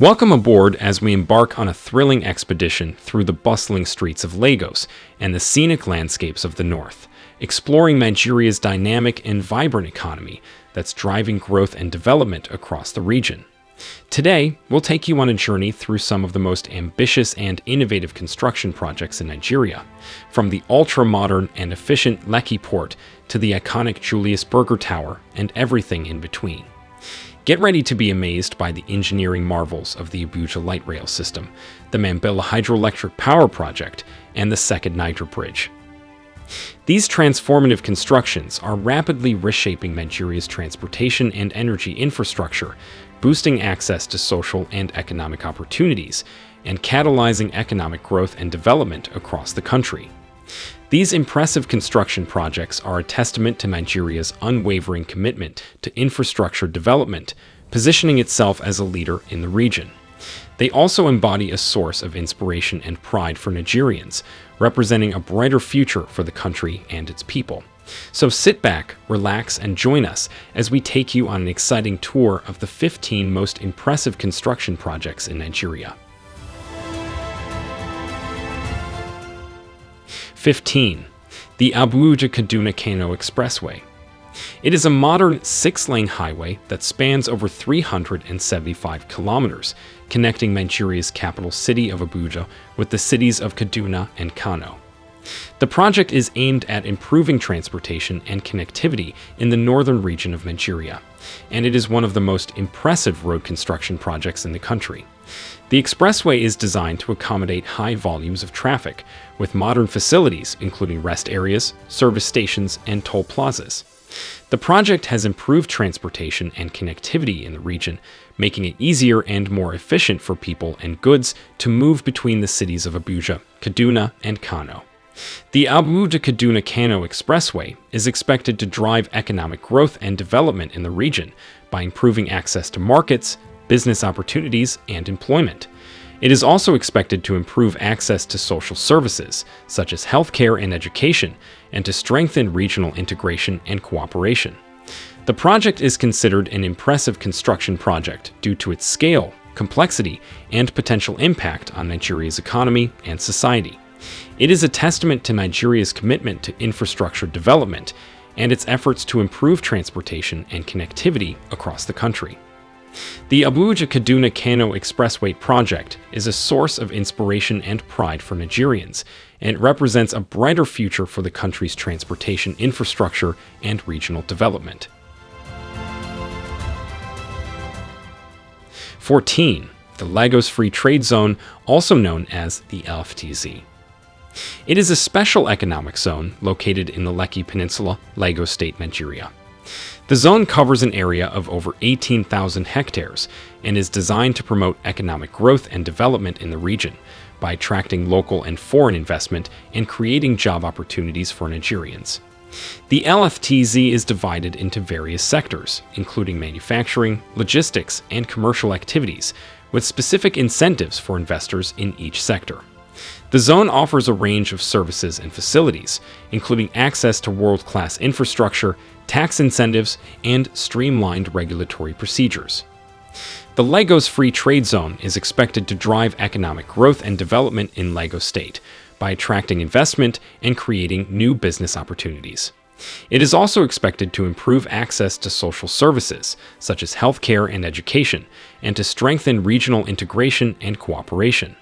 Welcome aboard as we embark on a thrilling expedition through the bustling streets of Lagos and the scenic landscapes of the north, exploring Nigeria's dynamic and vibrant economy that's driving growth and development across the region. Today, we'll take you on a journey through some of the most ambitious and innovative construction projects in Nigeria, from the ultra-modern and efficient Lekki port to the iconic Julius Berger Tower and everything in between. Get ready to be amazed by the engineering marvels of the Abuja Light Rail System, the Mambilla Hydroelectric Power Project, and the Second Niger Bridge. These transformative constructions are rapidly reshaping Nigeria's transportation and energy infrastructure, boosting access to social and economic opportunities, and catalyzing economic growth and development across the country. These impressive construction projects are a testament to Nigeria's unwavering commitment to infrastructure development, positioning itself as a leader in the region. They also embody a source of inspiration and pride for Nigerians, representing a brighter future for the country and its people. So sit back, relax, and join us as we take you on an exciting tour of the 15 most impressive construction projects in Nigeria. 15. The Abuja-Kaduna-Kano Expressway. It is a modern six-lane highway that spans over 375 kilometers, connecting Nigeria's capital city of Abuja with the cities of Kaduna and Kano. The project is aimed at improving transportation and connectivity in the northern region of Nigeria, and it is one of the most impressive road construction projects in the country. The expressway is designed to accommodate high volumes of traffic, with modern facilities including rest areas, service stations, and toll plazas. The project has improved transportation and connectivity in the region, making it easier and more efficient for people and goods to move between the cities of Abuja, Kaduna, and Kano. The Abuja-Kaduna-Kano Expressway is expected to drive economic growth and development in the region by improving access to markets, business opportunities, and employment. It is also expected to improve access to social services, such as healthcare and education, and to strengthen regional integration and cooperation. The project is considered an impressive construction project due to its scale, complexity, and potential impact on Nigeria's economy and society. It is a testament to Nigeria's commitment to infrastructure development and its efforts to improve transportation and connectivity across the country. The Abuja-Kaduna-Kano Expressway project is a source of inspiration and pride for Nigerians, and it represents a brighter future for the country's transportation infrastructure and regional development. 14. The Lagos Free Trade Zone, also known as the LFTZ. It is a special economic zone located in the Lekki Peninsula, Lagos State, Nigeria. The zone covers an area of over 18,000 hectares and is designed to promote economic growth and development in the region by attracting local and foreign investment and creating job opportunities for Nigerians. The LFTZ is divided into various sectors, including manufacturing, logistics, and commercial activities, with specific incentives for investors in each sector. The zone offers a range of services and facilities, including access to world-class infrastructure, tax incentives, and streamlined regulatory procedures. The Lagos Free Trade Zone is expected to drive economic growth and development in Lagos State by attracting investment and creating new business opportunities. It is also expected to improve access to social services, such as healthcare and education, and to strengthen regional integration and cooperation.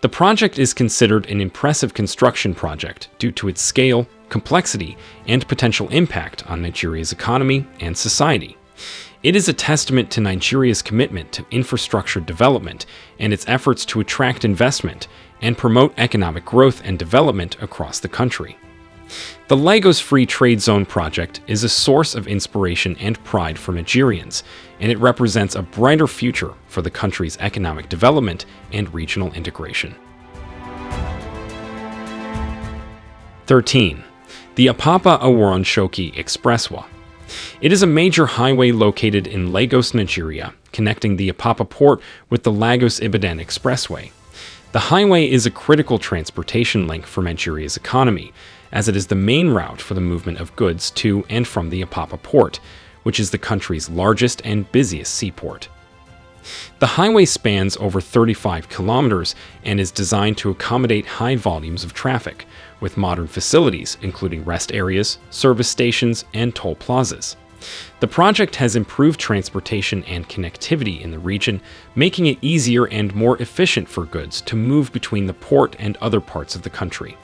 The project is considered an impressive construction project due to its scale, complexity, and potential impact on Nigeria's economy and society. It is a testament to Nigeria's commitment to infrastructure development and its efforts to attract investment and promote economic growth and development across the country. The Lagos Free Trade Zone project is a source of inspiration and pride for Nigerians, and it represents a brighter future for the country's economic development and regional integration. 13. The Apapa Oworonshoki Expressway. It is a major highway located in Lagos, Nigeria, connecting the Apapa port with the Lagos-Ibadan Expressway. The highway is a critical transportation link for Nigeria's economy, as it is the main route for the movement of goods to and from the Apapa port, which is the country's largest and busiest seaport. The highway spans over 35 kilometers and is designed to accommodate high volumes of traffic, with modern facilities including rest areas, service stations, and toll plazas. The project has improved transportation and connectivity in the region, making it easier and more efficient for goods to move between the port and other parts of the country.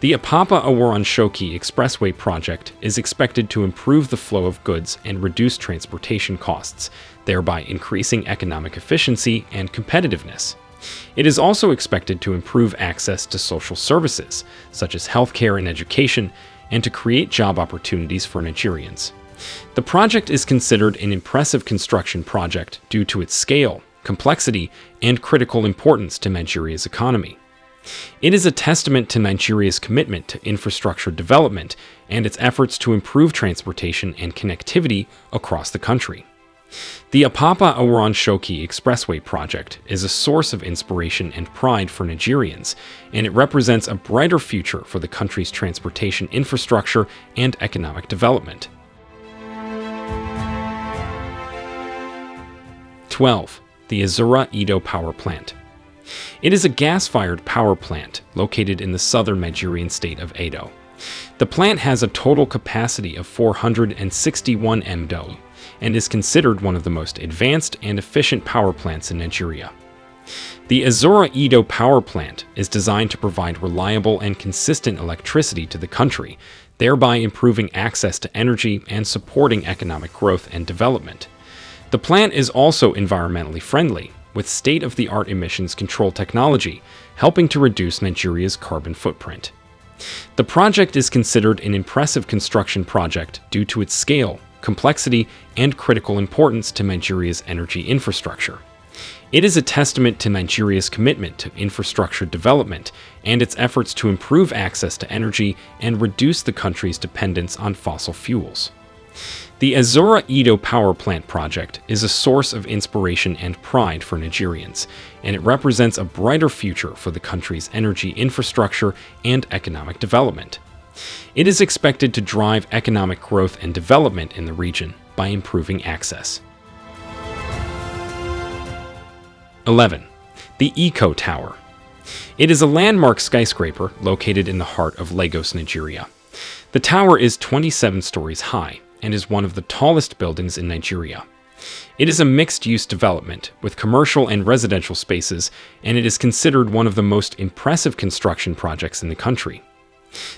The Apapa Oworonshoki Expressway project is expected to improve the flow of goods and reduce transportation costs, thereby increasing economic efficiency and competitiveness. It is also expected to improve access to social services, such as healthcare and education, and to create job opportunities for Nigerians. The project is considered an impressive construction project due to its scale, complexity, and critical importance to Nigeria's economy. It is a testament to Nigeria's commitment to infrastructure development and its efforts to improve transportation and connectivity across the country. The Apapa Oworonshoki Expressway project is a source of inspiration and pride for Nigerians, and it represents a brighter future for the country's transportation infrastructure and economic development. 12. The Azura Edo Power Plant It is a gas-fired power plant located in the southern Nigerian state of Edo. The plant has a total capacity of 461 MW and is considered one of the most advanced and efficient power plants in Nigeria. The Azura Edo power plant is designed to provide reliable and consistent electricity to the country, thereby improving access to energy and supporting economic growth and development. The plant is also environmentally friendly, with state-of-the-art emissions control technology, helping to reduce Nigeria's carbon footprint. The project is considered an impressive construction project due to its scale, complexity, and critical importance to Nigeria's energy infrastructure. It is a testament to Nigeria's commitment to infrastructure development and its efforts to improve access to energy and reduce the country's dependence on fossil fuels. The Azura Edo Power Plant project is a source of inspiration and pride for Nigerians, and it represents a brighter future for the country's energy infrastructure and economic development. It is expected to drive economic growth and development in the region by improving access. 11. The Eco Tower. It is a landmark skyscraper located in the heart of Lagos, Nigeria. The tower is 27 stories high and is one of the tallest buildings in Nigeria. It is a mixed-use development with commercial and residential spaces, and it is considered one of the most impressive construction projects in the country.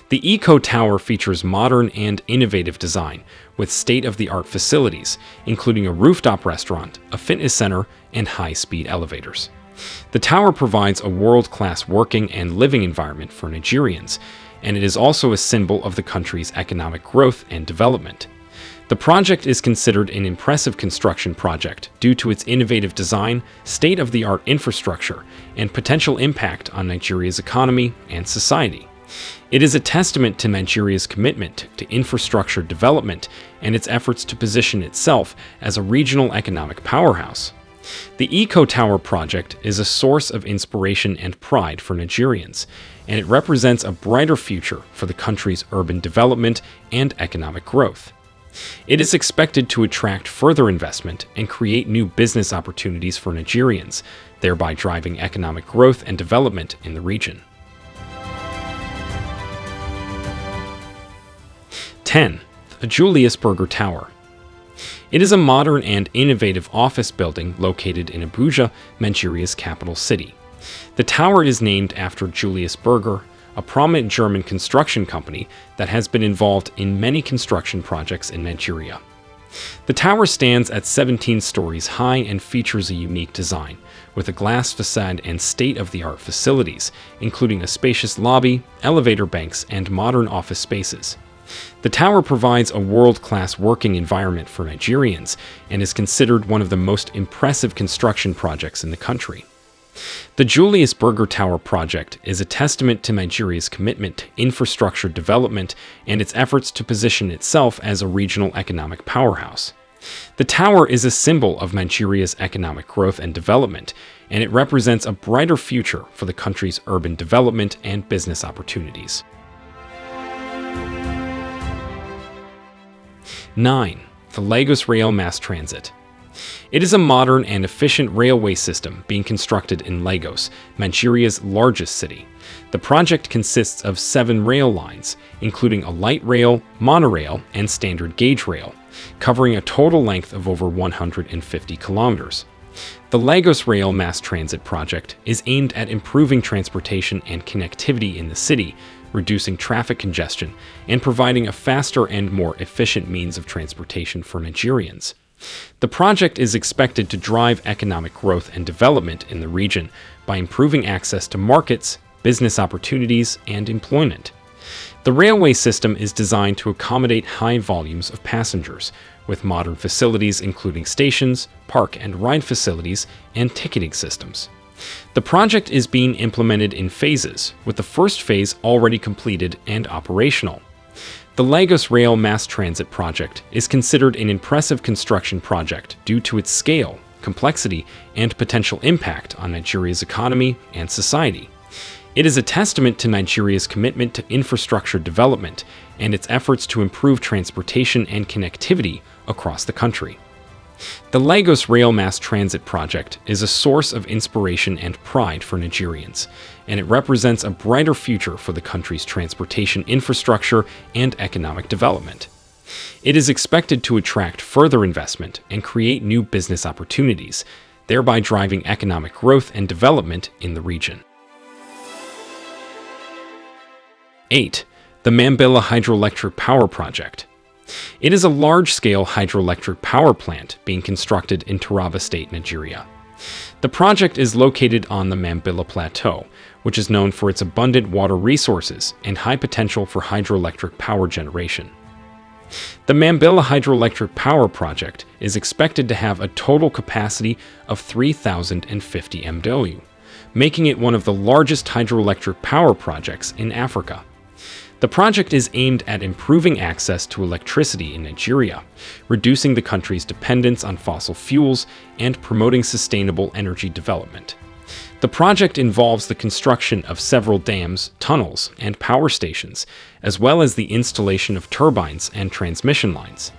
The Eco Tower features modern and innovative design, with state-of-the-art facilities, including a rooftop restaurant, a fitness center, and high-speed elevators. The tower provides a world-class working and living environment for Nigerians, and it is also a symbol of the country's economic growth and development. The project is considered an impressive construction project due to its innovative design, state-of-the-art infrastructure, and potential impact on Nigeria's economy and society. It is a testament to Nigeria's commitment to infrastructure development and its efforts to position itself as a regional economic powerhouse. The Eco Tower project is a source of inspiration and pride for Nigerians, and it represents a brighter future for the country's urban development and economic growth. It is expected to attract further investment and create new business opportunities for Nigerians, thereby driving economic growth and development in the region. 10. The Julius Berger Tower. It is a modern and innovative office building located in Abuja, Nigeria's capital city. The tower is named after Julius Berger, a prominent German construction company that has been involved in many construction projects in Nigeria. The tower stands at 17 stories high and features a unique design, with a glass facade and state-of-the-art facilities, including a spacious lobby, elevator banks, and modern office spaces. The tower provides a world-class working environment for Nigerians and is considered one of the most impressive construction projects in the country. The Julius Berger Tower project is a testament to Nigeria's commitment to infrastructure development and its efforts to position itself as a regional economic powerhouse. The tower is a symbol of Nigeria's economic growth and development, and it represents a brighter future for the country's urban development and business opportunities. 9. The Lagos Rail Mass Transit It is a modern and efficient railway system being constructed in Lagos, Nigeria's largest city. The project consists of seven rail lines, including a light rail, monorail, and standard gauge rail, covering a total length of over 150 kilometers. The Lagos Rail Mass Transit Project is aimed at improving transportation and connectivity in the city, reducing traffic congestion, and providing a faster and more efficient means of transportation for Nigerians. The project is expected to drive economic growth and development in the region by improving access to markets, business opportunities, and employment. The railway system is designed to accommodate high volumes of passengers, with modern facilities including stations, park and ride facilities, and ticketing systems. The project is being implemented in phases, with the first phase already completed and operational. The Lagos Rail Mass Transit Project is considered an impressive construction project due to its scale, complexity, and potential impact on Nigeria's economy and society. It is a testament to Nigeria's commitment to infrastructure development and its efforts to improve transportation and connectivity across the country. The Lagos Rail Mass Transit Project is a source of inspiration and pride for Nigerians, and it represents a brighter future for the country's transportation infrastructure and economic development. It is expected to attract further investment and create new business opportunities, thereby driving economic growth and development in the region. 8. The Mambilla Hydroelectric Power Project it is a large-scale hydroelectric power plant being constructed in Taraba State, Nigeria. The project is located on the Mambilla Plateau, which is known for its abundant water resources and high potential for hydroelectric power generation. The Mambilla Hydroelectric Power Project is expected to have a total capacity of 3,050 MW, making it one of the largest hydroelectric power projects in Africa. The project is aimed at improving access to electricity in Nigeria, reducing the country's dependence on fossil fuels, and promoting sustainable energy development. The project involves the construction of several dams, tunnels, and power stations, as well as the installation of turbines and transmission lines.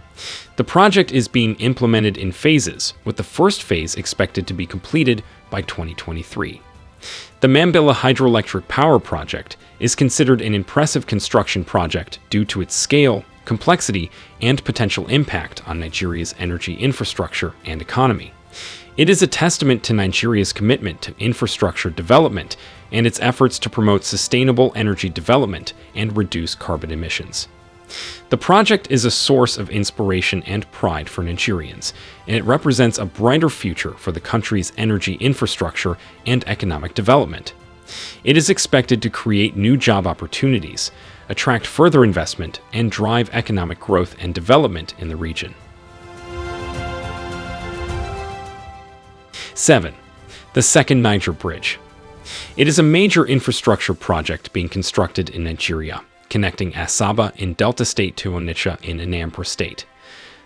The project is being implemented in phases, with the first phase expected to be completed by 2023. The Mambilla Hydroelectric Power Project is considered an impressive construction project due to its scale, complexity, and potential impact on Nigeria's energy infrastructure and economy. It is a testament to Nigeria's commitment to infrastructure development and its efforts to promote sustainable energy development and reduce carbon emissions. The project is a source of inspiration and pride for Nigerians, and it represents a brighter future for the country's energy infrastructure and economic development. It is expected to create new job opportunities, attract further investment, and drive economic growth and development in the region. 7. The Second Niger Bridge. It is a major infrastructure project being constructed in Nigeria connecting Asaba in Delta State to Onitsha in Anambra State.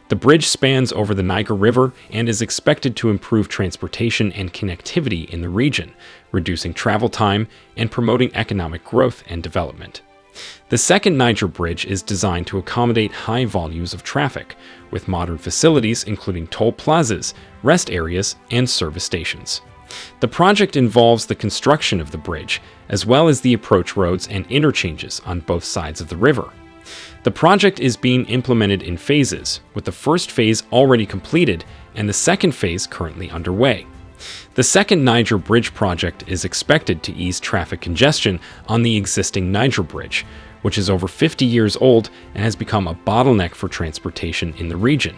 The bridge spans over the Niger River and is expected to improve transportation and connectivity in the region, reducing travel time and promoting economic growth and development. The second Niger Bridge is designed to accommodate high volumes of traffic, with modern facilities including toll plazas, rest areas, and service stations. The project involves the construction of the bridge, as well as the approach roads and interchanges on both sides of the river. The project is being implemented in phases, with the first phase already completed and the second phase currently underway. The second Niger Bridge project is expected to ease traffic congestion on the existing Niger Bridge, which is over 50 years old and has become a bottleneck for transportation in the region.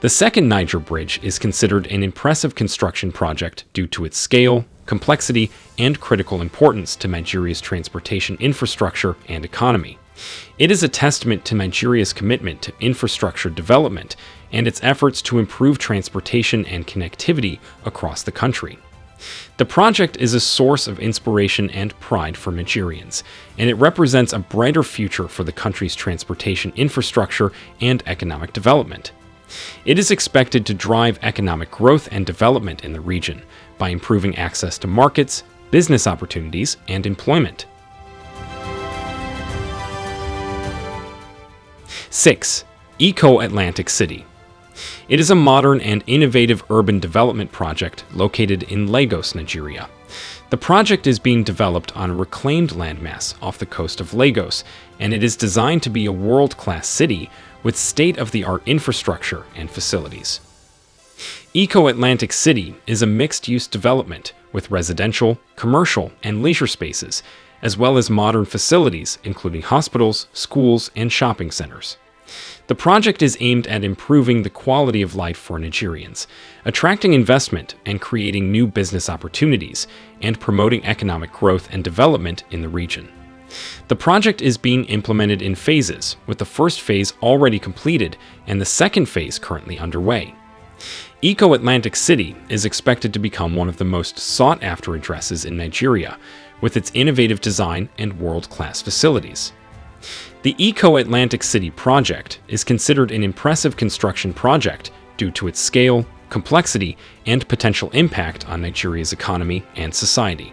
The second Niger Bridge is considered an impressive construction project due to its scale, complexity, and critical importance to Nigeria's transportation infrastructure and economy. It is a testament to Nigeria's commitment to infrastructure development and its efforts to improve transportation and connectivity across the country. The project is a source of inspiration and pride for Nigerians, and it represents a brighter future for the country's transportation infrastructure and economic development. It is expected to drive economic growth and development in the region by improving access to markets, business opportunities, and employment. 6. Eko Atlantic City It is a modern and innovative urban development project located in Lagos, Nigeria. The project is being developed on a reclaimed landmass off the coast of Lagos, and it is designed to be a world-class city with state-of-the-art infrastructure and facilities. Eko Atlantic City is a mixed-use development with residential, commercial, and leisure spaces, as well as modern facilities including hospitals, schools, and shopping centers. The project is aimed at improving the quality of life for Nigerians, attracting investment and creating new business opportunities, and promoting economic growth and development in the region. The project is being implemented in phases, with the first phase already completed and the second phase currently underway. Eko Atlantic City is expected to become one of the most sought after addresses in Nigeria, with its innovative design and world class facilities. The Eko Atlantic City project is considered an impressive construction project due to its scale, complexity, and potential impact on Nigeria's economy and society.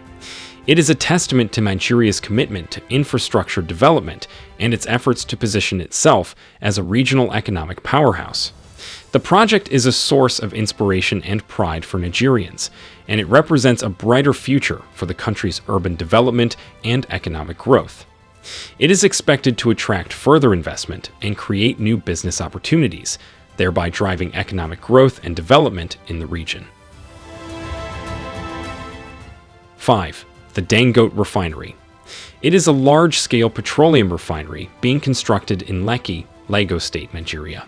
It is a testament to Nigeria's commitment to infrastructure development and its efforts to position itself as a regional economic powerhouse. The project is a source of inspiration and pride for Nigerians, and it represents a brighter future for the country's urban development and economic growth. It is expected to attract further investment and create new business opportunities, thereby driving economic growth and development in the region. 5. The Dangote Refinery It is a large-scale petroleum refinery being constructed in Lekki, Lagos State, Nigeria.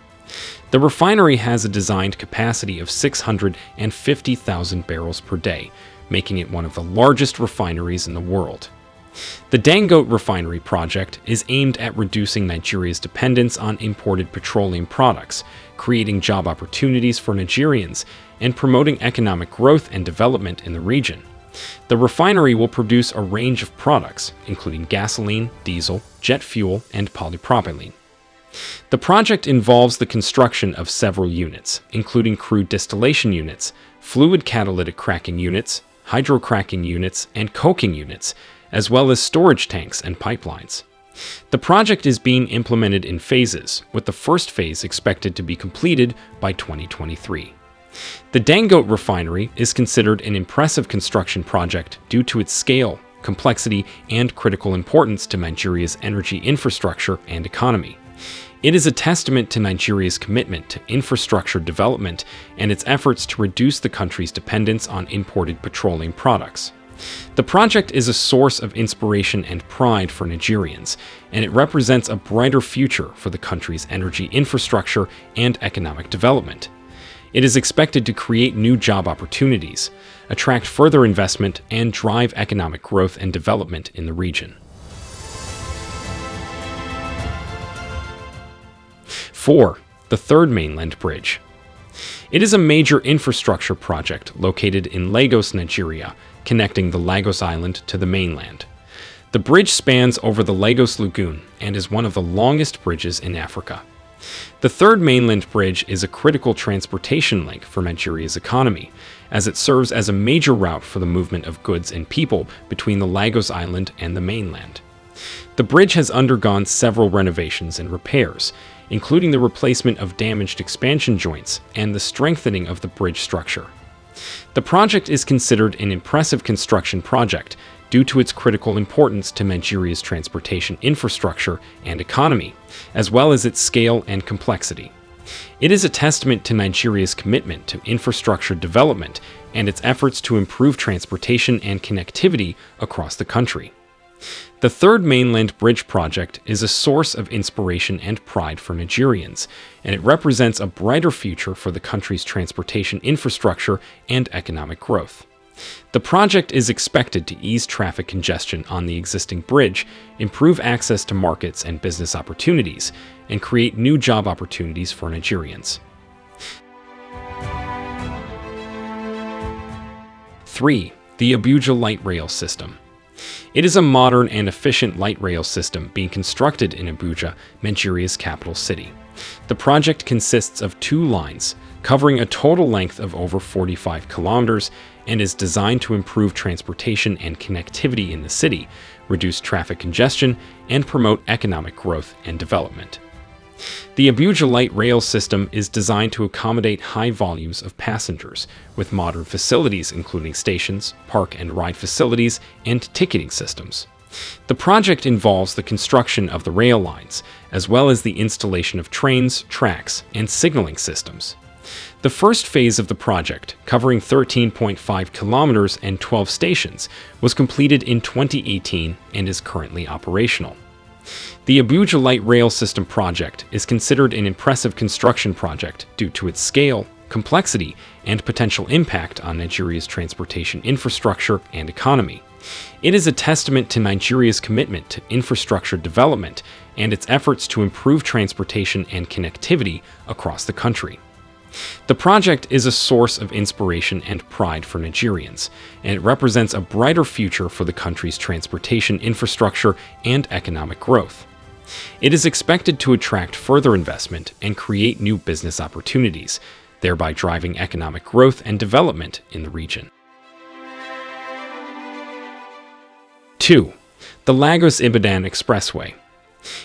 The refinery has a designed capacity of 650,000 barrels per day, making it one of the largest refineries in the world. The Dangote refinery project is aimed at reducing Nigeria's dependence on imported petroleum products, creating job opportunities for Nigerians, and promoting economic growth and development in the region. The refinery will produce a range of products, including gasoline, diesel, jet fuel, and polypropylene. The project involves the construction of several units, including crude distillation units, fluid catalytic cracking units, hydrocracking units, and coking units, as well as storage tanks and pipelines. The project is being implemented in phases, with the first phase expected to be completed by 2023. The Dangote refinery is considered an impressive construction project due to its scale, complexity, and critical importance to Nigeria's energy infrastructure and economy. It is a testament to Nigeria's commitment to infrastructure development and its efforts to reduce the country's dependence on imported petroleum products. The project is a source of inspiration and pride for Nigerians, and it represents a brighter future for the country's energy infrastructure and economic development. It is expected to create new job opportunities, attract further investment, and drive economic growth and development in the region. 4. The Third Mainland Bridge It is a major infrastructure project located in Lagos, Nigeria, connecting the Lagos Island to the mainland. The bridge spans over the Lagos Lagoon and is one of the longest bridges in Africa. The third mainland bridge is a critical transportation link for Nigeria's economy, as it serves as a major route for the movement of goods and people between the Lagos Island and the mainland. The bridge has undergone several renovations and repairs, including the replacement of damaged expansion joints and the strengthening of the bridge structure. The project is considered an impressive construction project due to its critical importance to Nigeria's transportation infrastructure and economy, as well as its scale and complexity. It is a testament to Nigeria's commitment to infrastructure development and its efforts to improve transportation and connectivity across the country. The Third Mainland Bridge project is a source of inspiration and pride for Nigerians, and it represents a brighter future for the country's transportation infrastructure and economic growth. The project is expected to ease traffic congestion on the existing bridge, improve access to markets and business opportunities, and create new job opportunities for Nigerians. 3. The Abuja Light Rail System it is a modern and efficient light rail system being constructed in Abuja, Nigeria's capital city. The project consists of two lines, covering a total length of over 45 kilometers, and is designed to improve transportation and connectivity in the city, reduce traffic congestion, and promote economic growth and development. The Abuja Light Rail system is designed to accommodate high volumes of passengers, with modern facilities including stations, park and ride facilities, and ticketing systems. The project involves the construction of the rail lines, as well as the installation of trains, tracks, and signaling systems. The first phase of the project, covering 13.5 kilometers and 12 stations, was completed in 2018 and is currently operational. The Abuja Light Rail System project is considered an impressive construction project due to its scale, complexity, and potential impact on Nigeria's transportation infrastructure and economy. It is a testament to Nigeria's commitment to infrastructure development and its efforts to improve transportation and connectivity across the country. The project is a source of inspiration and pride for Nigerians, and it represents a brighter future for the country's transportation infrastructure and economic growth. It is expected to attract further investment and create new business opportunities, thereby driving economic growth and development in the region. 2. The Lagos Ibadan Expressway.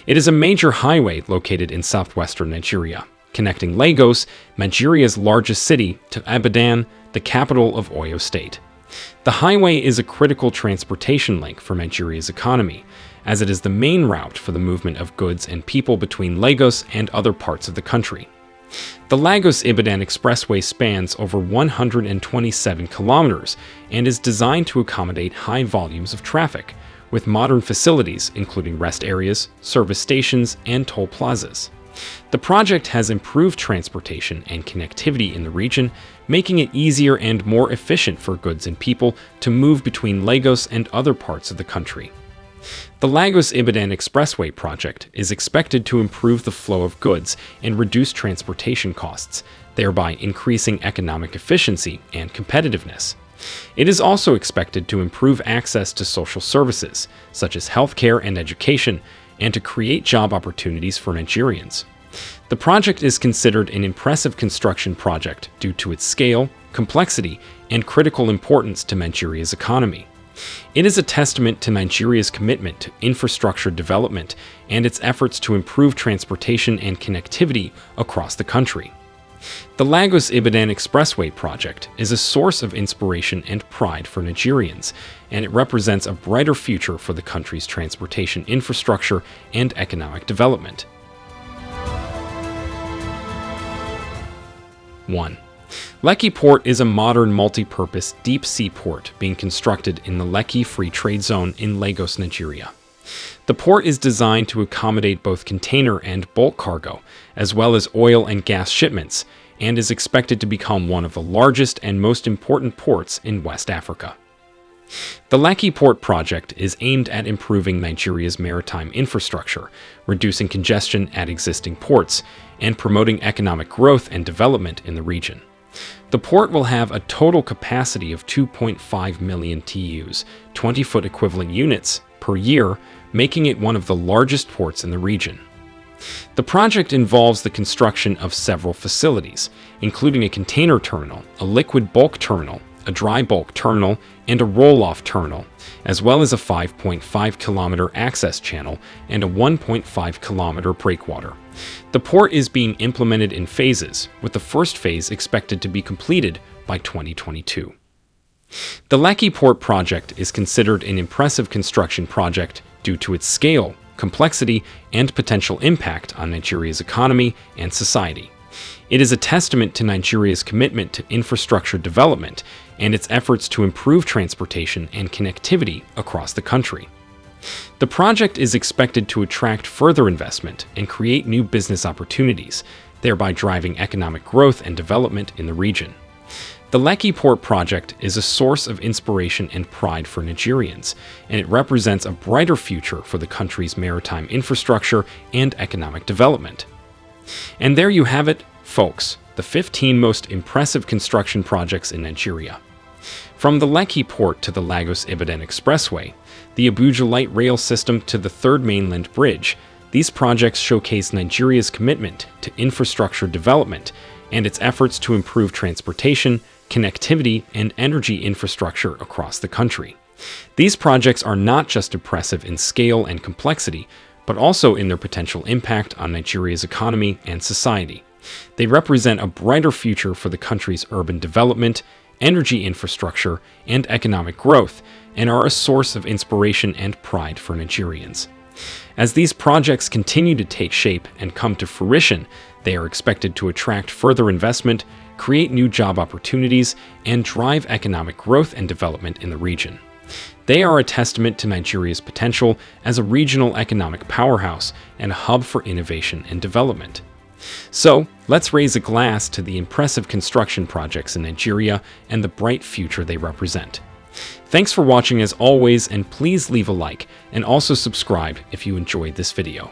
It is a major highway located in southwestern Nigeria connecting Lagos, Nigeria's largest city, to Ibadan, the capital of Oyo State. The highway is a critical transportation link for Nigeria's economy, as it is the main route for the movement of goods and people between Lagos and other parts of the country. The Lagos-Ibadan Expressway spans over 127 kilometers and is designed to accommodate high volumes of traffic, with modern facilities including rest areas, service stations, and toll plazas. The project has improved transportation and connectivity in the region, making it easier and more efficient for goods and people to move between Lagos and other parts of the country. The Lagos-Ibadan Expressway project is expected to improve the flow of goods and reduce transportation costs, thereby increasing economic efficiency and competitiveness. It is also expected to improve access to social services, such as healthcare and education, and to create job opportunities for Nigerians. The project is considered an impressive construction project due to its scale, complexity, and critical importance to Nigeria's economy. It is a testament to Nigeria's commitment to infrastructure development and its efforts to improve transportation and connectivity across the country. The Lagos Ibadan Expressway project is a source of inspiration and pride for Nigerians, and it represents a brighter future for the country's transportation infrastructure and economic development. 1. Lekki Port is a modern multi-purpose deep-sea port being constructed in the Lekki Free Trade Zone in Lagos, Nigeria. The port is designed to accommodate both container and bulk cargo, as well as oil and gas shipments, and is expected to become one of the largest and most important ports in West Africa. The Lekki Port project is aimed at improving Nigeria's maritime infrastructure, reducing congestion at existing ports, and promoting economic growth and development in the region. The port will have a total capacity of 2.5 million TEUs, 20-foot equivalent units, per year, making it one of the largest ports in the region. The project involves the construction of several facilities, including a container terminal, a liquid bulk terminal, a dry bulk terminal, and a roll-off terminal, as well as a 5.5 kilometer access channel and a 1.5 kilometer breakwater. The port is being implemented in phases, with the first phase expected to be completed by 2022. The Lekki Port project is considered an impressive construction project due to its scale, complexity, and potential impact on Nigeria's economy and society. It is a testament to Nigeria's commitment to infrastructure development and its efforts to improve transportation and connectivity across the country. The project is expected to attract further investment and create new business opportunities, thereby driving economic growth and development in the region. The Lekki Port project is a source of inspiration and pride for Nigerians, and it represents a brighter future for the country's maritime infrastructure and economic development. And there you have it, folks, the 15 most impressive construction projects in Nigeria. From the Lekki port to the Lagos-Ibadan Expressway, the Abuja Light Rail System to the Third Mainland Bridge, these projects showcase Nigeria's commitment to infrastructure development and its efforts to improve transportation, connectivity, and energy infrastructure across the country. These projects are not just impressive in scale and complexity, but also in their potential impact on Nigeria's economy and society. They represent a brighter future for the country's urban development, energy infrastructure, and economic growth, and are a source of inspiration and pride for Nigerians. As these projects continue to take shape and come to fruition, they are expected to attract further investment, create new job opportunities, and drive economic growth and development in the region. They are a testament to Nigeria's potential as a regional economic powerhouse and a hub for innovation and development. So, let's raise a glass to the impressive construction projects in Nigeria and the bright future they represent. Thanks for watching as always, and please leave a like, and also subscribe if you enjoyed this video.